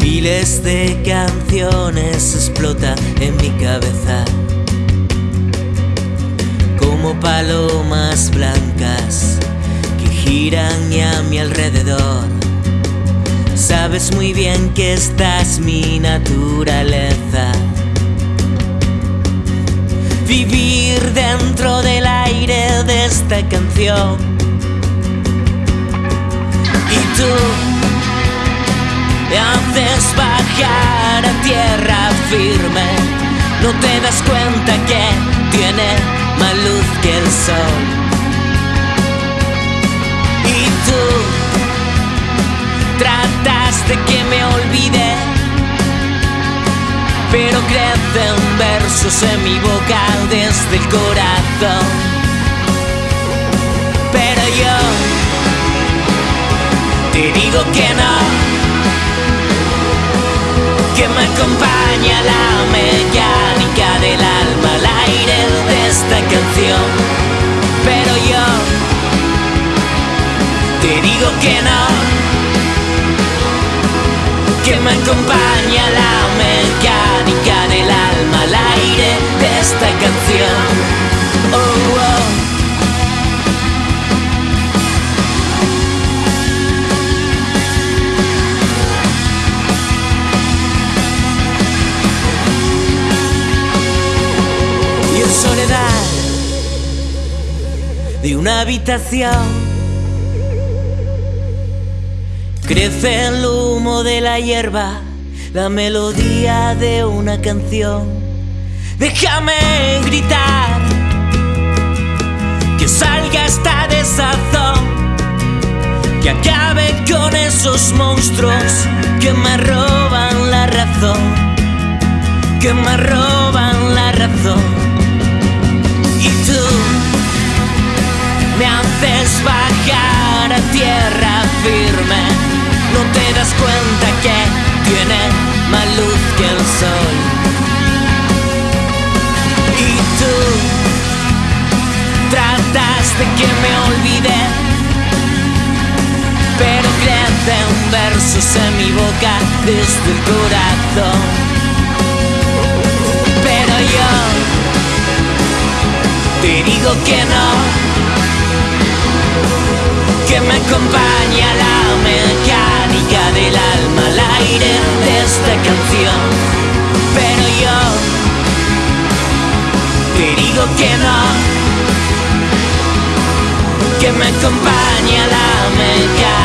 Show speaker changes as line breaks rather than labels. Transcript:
Miles de canciones explota en mi cabeza como palomas blancas que giran a mi alrededor. Sabes muy bien que esta es mi naturaleza. Vivir dentro del aire de esta canción. Y tú haces bajar a tierra firme. No te das cuenta que tiene más luz que el sol. Y tú trataste que me olvide, pero crecen versos en mi boca desde acompaña la mecánica del alma al aire de esta canción. Pero yo te digo que no, que me acompaña la mecánica del alma al aire de esta canción. Oh, de una habitación. Crece el humo de la hierba, la melodía de una canción. Déjame gritar, que salga esta desazón, que acabe con esos monstruos que me roban la razón, que me roban la razón. Que me olvide, pero crecen versos en mi boca desde el corazón. Pero yo te digo que no que me acompaña la mecánica del alma al aire de esta canción. Pero yo te digo que no, que me acompaña la mecánica